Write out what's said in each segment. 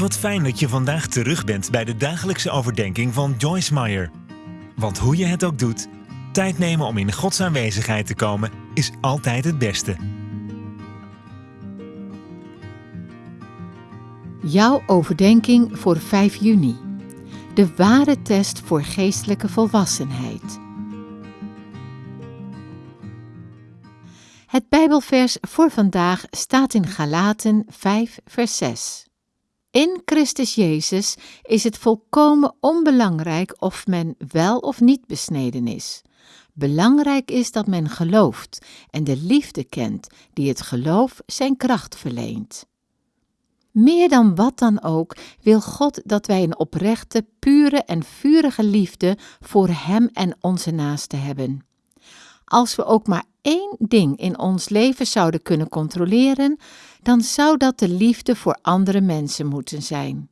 Wat fijn dat je vandaag terug bent bij de dagelijkse overdenking van Joyce Meyer. Want hoe je het ook doet, tijd nemen om in Gods aanwezigheid te komen is altijd het beste. Jouw overdenking voor 5 juni. De ware test voor geestelijke volwassenheid. Het Bijbelvers voor vandaag staat in Galaten 5, vers 6. In Christus Jezus is het volkomen onbelangrijk of men wel of niet besneden is. Belangrijk is dat men gelooft en de liefde kent die het geloof zijn kracht verleent. Meer dan wat dan ook wil God dat wij een oprechte, pure en vurige liefde voor Hem en onze naasten hebben. Als we ook maar één ding in ons leven zouden kunnen controleren, dan zou dat de liefde voor andere mensen moeten zijn.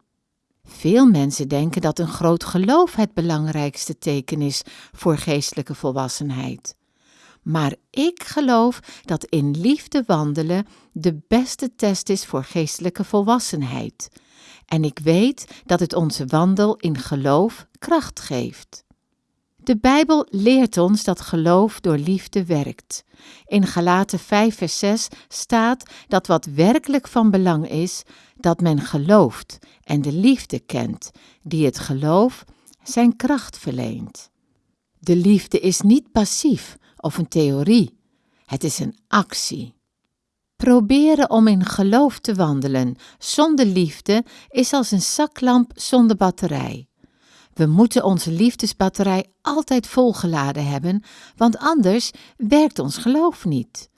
Veel mensen denken dat een groot geloof het belangrijkste teken is voor geestelijke volwassenheid. Maar ik geloof dat in liefde wandelen de beste test is voor geestelijke volwassenheid. En ik weet dat het onze wandel in geloof kracht geeft. De Bijbel leert ons dat geloof door liefde werkt. In Galaten 5 vers 6 staat dat wat werkelijk van belang is, dat men gelooft en de liefde kent, die het geloof zijn kracht verleent. De liefde is niet passief of een theorie, het is een actie. Proberen om in geloof te wandelen zonder liefde is als een zaklamp zonder batterij. We moeten onze liefdesbatterij altijd volgeladen hebben, want anders werkt ons geloof niet.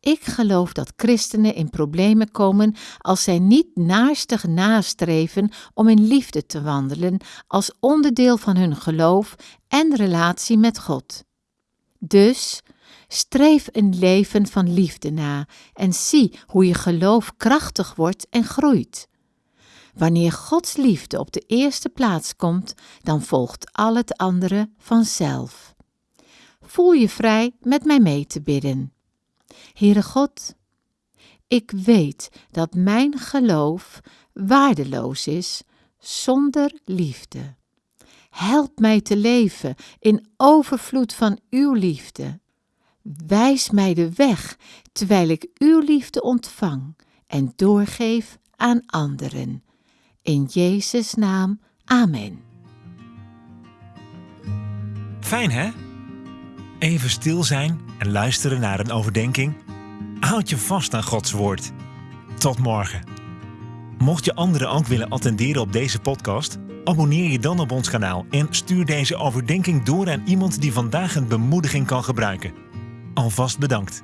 Ik geloof dat christenen in problemen komen als zij niet naarstig nastreven om in liefde te wandelen als onderdeel van hun geloof en relatie met God. Dus streef een leven van liefde na en zie hoe je geloof krachtig wordt en groeit. Wanneer Gods liefde op de eerste plaats komt, dan volgt al het andere vanzelf. Voel je vrij met mij mee te bidden. Heere God, ik weet dat mijn geloof waardeloos is zonder liefde. Help mij te leven in overvloed van uw liefde. Wijs mij de weg terwijl ik uw liefde ontvang en doorgeef aan anderen. In Jezus' naam, amen. Fijn hè? Even stil zijn en luisteren naar een overdenking. Houd je vast aan Gods woord. Tot morgen. Mocht je anderen ook willen attenderen op deze podcast, abonneer je dan op ons kanaal en stuur deze overdenking door aan iemand die vandaag een bemoediging kan gebruiken. Alvast bedankt.